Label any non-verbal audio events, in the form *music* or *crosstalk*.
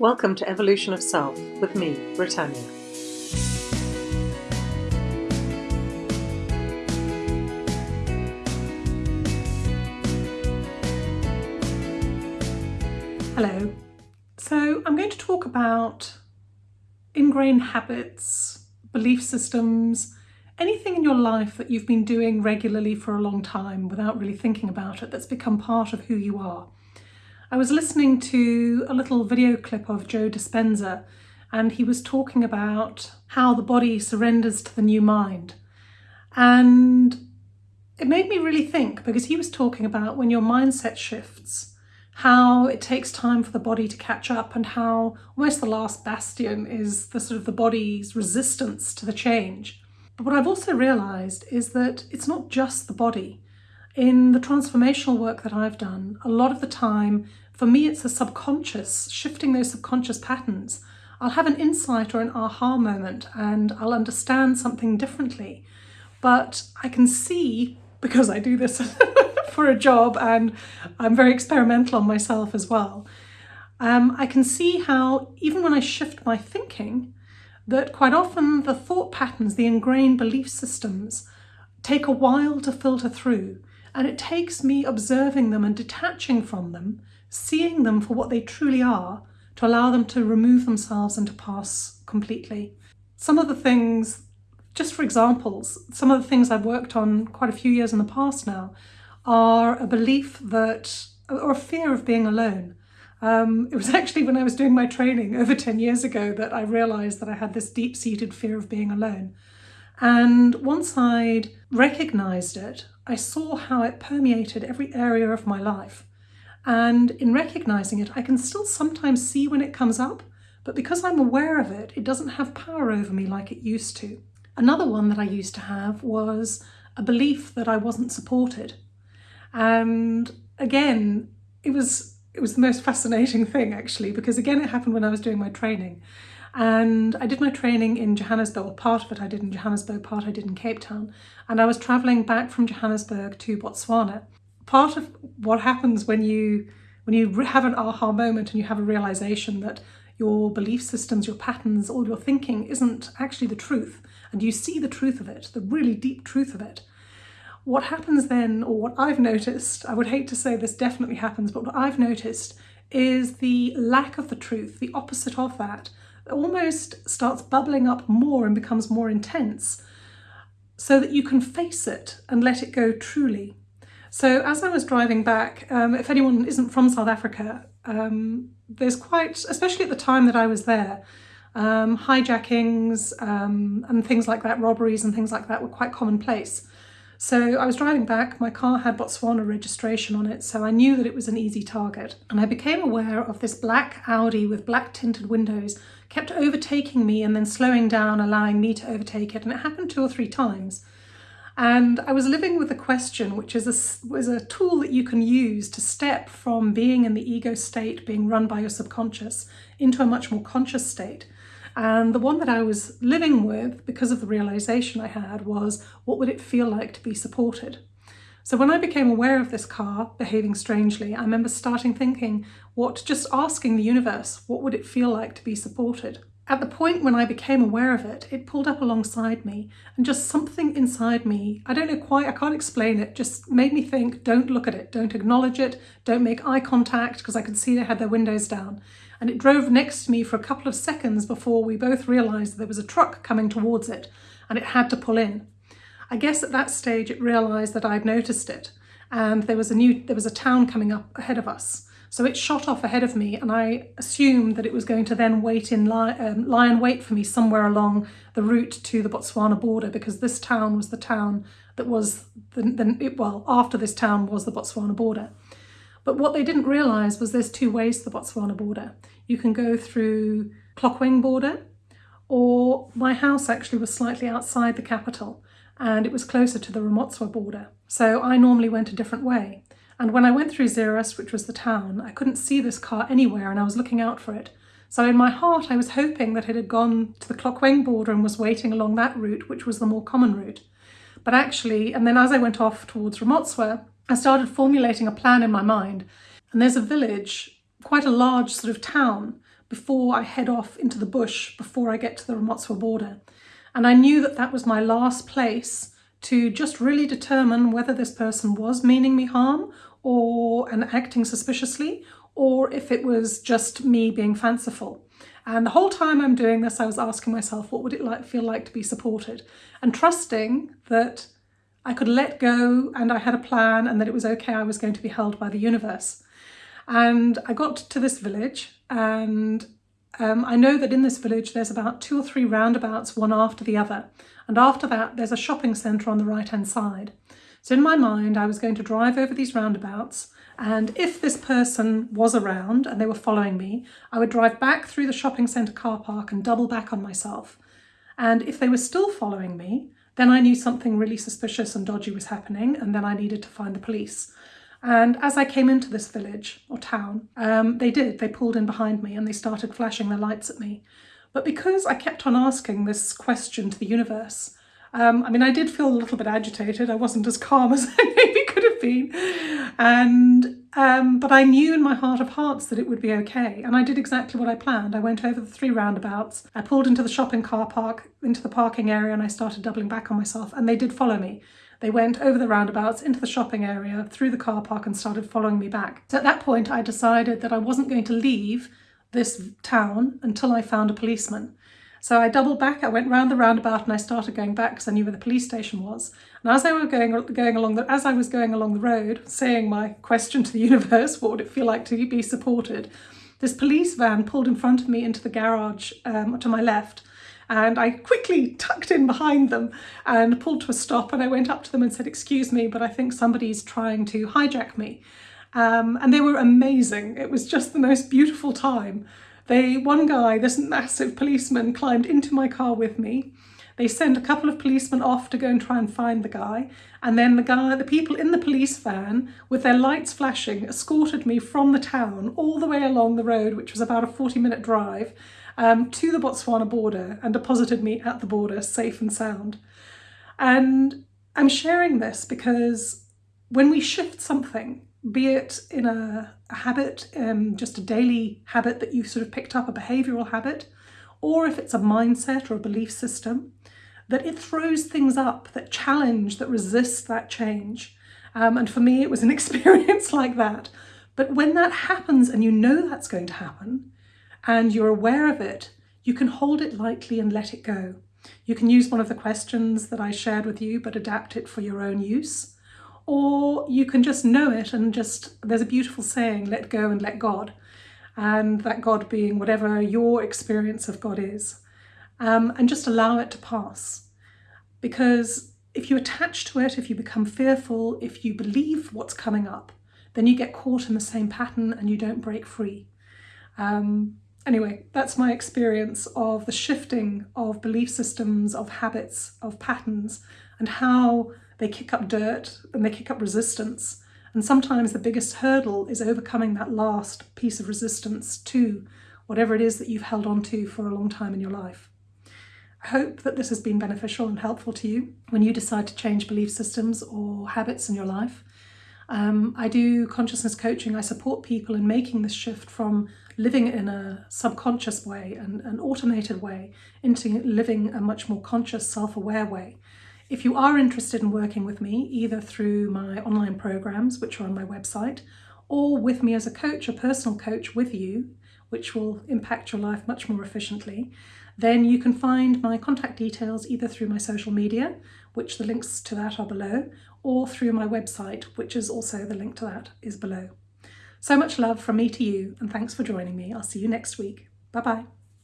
Welcome to Evolution of Self with me, Britannia. Hello. So I'm going to talk about ingrained habits, belief systems, anything in your life that you've been doing regularly for a long time without really thinking about it that's become part of who you are. I was listening to a little video clip of Joe Dispenza and he was talking about how the body surrenders to the new mind. And it made me really think because he was talking about when your mindset shifts, how it takes time for the body to catch up and how almost the last bastion is the sort of the body's resistance to the change. But what I've also realized is that it's not just the body. In the transformational work that I've done, a lot of the time, for me, it's the subconscious, shifting those subconscious patterns. I'll have an insight or an aha moment and I'll understand something differently. But I can see, because I do this *laughs* for a job and I'm very experimental on myself as well, um, I can see how even when I shift my thinking, that quite often the thought patterns, the ingrained belief systems, take a while to filter through. And it takes me observing them and detaching from them, seeing them for what they truly are, to allow them to remove themselves and to pass completely. Some of the things, just for examples, some of the things I've worked on quite a few years in the past now are a belief that, or a fear of being alone. Um, it was *laughs* actually when I was doing my training over 10 years ago that I realised that I had this deep-seated fear of being alone. And once I'd recognised it, I saw how it permeated every area of my life. And in recognising it, I can still sometimes see when it comes up, but because I'm aware of it, it doesn't have power over me like it used to. Another one that I used to have was a belief that I wasn't supported. And again, it was it was the most fascinating *laughs* thing actually, because again, it happened when I was doing my training. And I did my training in Johannesburg, part of it I did in Johannesburg, part I did in Cape Town. And I was traveling back from Johannesburg to Botswana. Part of what happens when you when you have an aha moment and you have a realization that your belief systems, your patterns, all your thinking isn't actually the truth, and you see the truth of it, the really deep truth of it, what happens then, or what I've noticed, I would hate to say this definitely happens, but what I've noticed is the lack of the truth, the opposite of that, almost starts bubbling up more and becomes more intense so that you can face it and let it go truly. So as I was driving back, um, if anyone isn't from South Africa, um, there's quite, especially at the time that I was there, um, hijackings um, and things like that, robberies and things like that were quite commonplace. So I was driving back, my car had Botswana registration on it, so I knew that it was an easy target. And I became aware of this black Audi with black tinted windows kept overtaking me and then slowing down, allowing me to overtake it. And it happened two or three times. And I was living with a question, which is a, was a tool that you can use to step from being in the ego state, being run by your subconscious, into a much more conscious state. And the one that I was living with, because of the realization I had, was what would it feel like to be supported? So when I became aware of this car behaving strangely, I remember starting thinking, what, just asking the universe, what would it feel like to be supported? At the point when I became aware of it, it pulled up alongside me and just something inside me, I don't know quite, I can't explain it, just made me think, don't look at it, don't acknowledge it, don't make eye contact because I could see they had their windows down and it drove next to me for a couple of seconds before we both realised there was a truck coming towards it and it had to pull in. I guess at that stage it realised that I'd noticed it and there was a new there was a town coming up ahead of us. So it shot off ahead of me and I assumed that it was going to then wait in lie, um, lie and wait for me somewhere along the route to the Botswana border because this town was the town that was, the, the, well, after this town was the Botswana border. But what they didn't realise was there's two ways to the Botswana border. You can go through Tlokweng border or my house actually was slightly outside the capital and it was closer to the Ramotswa border. So I normally went a different way. And when I went through Zeerust, which was the town, I couldn't see this car anywhere and I was looking out for it. So in my heart, I was hoping that it had gone to the Tlokweng border and was waiting along that route, which was the more common route. But actually, and then as I went off towards Ramotswa, I started formulating a plan in my mind. And there's a village, quite a large sort of town, before I head off into the bush before I get to the Ramotswa border. And I knew that that was my last place to just really determine whether this person was meaning me harm or and acting suspiciously or if it was just me being fanciful. And the whole time I'm doing this, I was asking myself, what would it like feel like to be supported? And trusting that I could let go and I had a plan and that it was okay, I was going to be held by the universe. And I got to this village and um, I know that in this village there's about two or three roundabouts, one after the other. And after that, there's a shopping centre on the right-hand side. So in my mind, I was going to drive over these roundabouts and if this person was around and they were following me, I would drive back through the shopping centre car park and double back on myself. And if they were still following me, then I knew something really suspicious and dodgy was happening and then I needed to find the police. And as I came into this village or town, um, they did, they pulled in behind me and they started flashing their lights at me. But because I kept on asking this question to the universe, um, I mean, I did feel a little bit agitated. I wasn't as calm *laughs* as I maybe could have been. And, um, but I knew in my heart of hearts that it would be okay. And I did exactly what I planned. I went over the three roundabouts. I pulled into the shopping car park, into the parking area, and I started doubling back on myself. And they did follow me. They went over the roundabouts into the shopping area, through the car park and started following me back. So at that point, I decided that I wasn't going to leave this town until I found a policeman. So I doubled back, I went round the roundabout and I started going back because I knew where the police station was. And as I were going going along the as I was going along the road, saying my question to the *laughs* universe, what would it feel like to be supported? This police van pulled in front of me into the garage um, to my left and I quickly *laughs* tucked in behind them and pulled to a stop and I went up to them and said, excuse me, but I think somebody's trying to hijack me. Um, and they were amazing. It was just the most beautiful time. They, one guy, this massive policeman, climbed into my car with me. They sent a couple of policemen off to go and try and find the guy. And then the guy, the people in the police van with their lights flashing escorted me from the town all the way along the road, which was about a 40 minute drive, um, to the Botswana border and deposited me at the border safe and sound. And I'm sharing this because when we shift something, be it in a, a habit, um, just a daily habit that you've sort of picked up, a behavioural habit, or if it's a mindset or a belief system, that it throws things up that challenge, that resist that change. Um, and for me, it was an *laughs* experience like that. But when that happens and you know that's going to happen and you're aware of it, you can hold it lightly and let it go. You can use one of the questions that I shared with you, but adapt it for your own use or you can just know it and just, there's a beautiful saying, let go and let God, and that God being whatever your experience of God is, um, and just allow it to pass. Because if you attach to it, if you become fearful, if you believe what's coming up, then you get caught in the same pattern and you don't break free. Um, anyway, that's my experience of the shifting of belief systems, of habits, of patterns, and how they kick up dirt and they kick up resistance. And sometimes the biggest hurdle is overcoming that last piece of resistance to whatever it is that you've held on to for a long time in your life. I hope that this has been beneficial and helpful to you when you decide to change belief systems or habits in your life. Um, I do consciousness coaching. I support people in making this shift from living in a subconscious way and an automated way into living a much more conscious, self-aware way. If you are interested in working with me, either through my online programs, which are on my website, or with me as a coach, a personal coach with you, which will impact your life much more efficiently, then you can find my contact details either through my social media, which the links to that are below, or through my website, which is also the link to that is below. So much love from me to you, and thanks for joining me. I'll see you next week. Bye-bye.